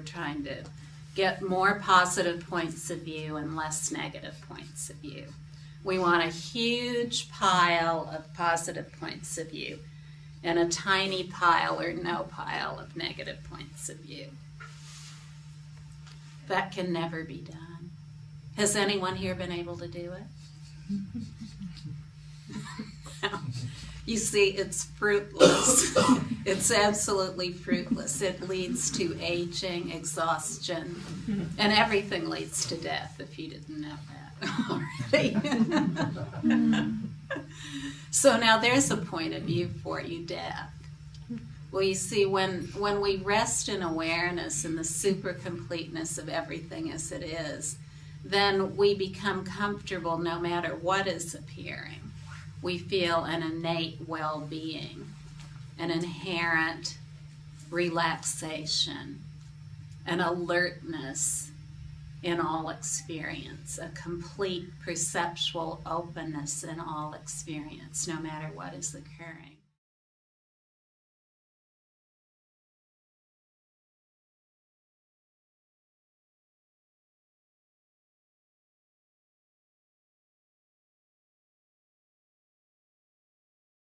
we're trying to get more positive points of view and less negative points of view. We want a huge pile of positive points of view and a tiny pile or no pile of negative points of view. That can never be done. Has anyone here been able to do it? You see, it's fruitless. it's absolutely fruitless. It leads to aging, exhaustion, and everything leads to death if you didn't know that already. so now there's a point of view for you, death. Well, you see, when, when we rest in awareness and the super completeness of everything as it is, then we become comfortable no matter what is appearing we feel an innate well being, an inherent relaxation, an alertness in all experience, a complete perceptual openness in all experience, no matter what is occurring.